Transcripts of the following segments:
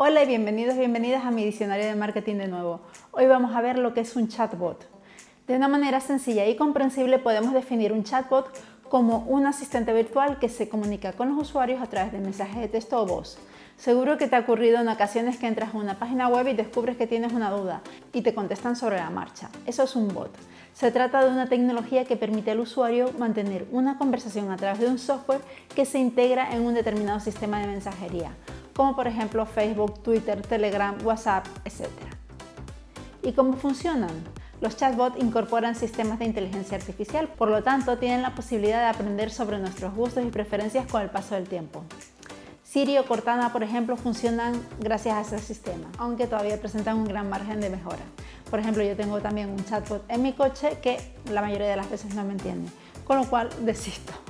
Hola y bienvenidos bienvenidas a mi diccionario de marketing de nuevo. Hoy vamos a ver lo que es un chatbot. De una manera sencilla y comprensible podemos definir un chatbot como un asistente virtual que se comunica con los usuarios a través de mensajes de texto o voz. Seguro que te ha ocurrido en ocasiones que entras a una página web y descubres que tienes una duda y te contestan sobre la marcha. Eso es un bot. Se trata de una tecnología que permite al usuario mantener una conversación a través de un software que se integra en un determinado sistema de mensajería como por ejemplo Facebook, Twitter, Telegram, WhatsApp, etc. ¿Y cómo funcionan? Los chatbots incorporan sistemas de inteligencia artificial, por lo tanto tienen la posibilidad de aprender sobre nuestros gustos y preferencias con el paso del tiempo. Siri o Cortana, por ejemplo, funcionan gracias a ese sistema, aunque todavía presentan un gran margen de mejora. Por ejemplo, yo tengo también un chatbot en mi coche que la mayoría de las veces no me entiende, con lo cual desisto.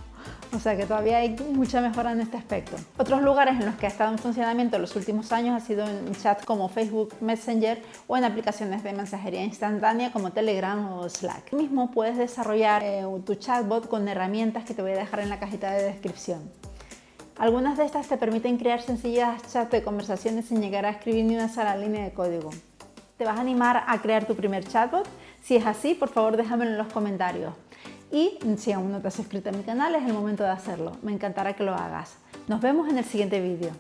O sea que todavía hay mucha mejora en este aspecto. Otros lugares en los que ha estado en funcionamiento en los últimos años ha sido en chats como Facebook Messenger o en aplicaciones de mensajería instantánea como Telegram o Slack. Mismo puedes desarrollar eh, tu chatbot con herramientas que te voy a dejar en la cajita de descripción. Algunas de estas te permiten crear sencillas chats de conversaciones sin llegar a escribir ni una sola línea de código. ¿Te vas a animar a crear tu primer chatbot? Si es así, por favor déjamelo en los comentarios. Y si aún no te has suscrito a mi canal, es el momento de hacerlo. Me encantará que lo hagas. Nos vemos en el siguiente vídeo.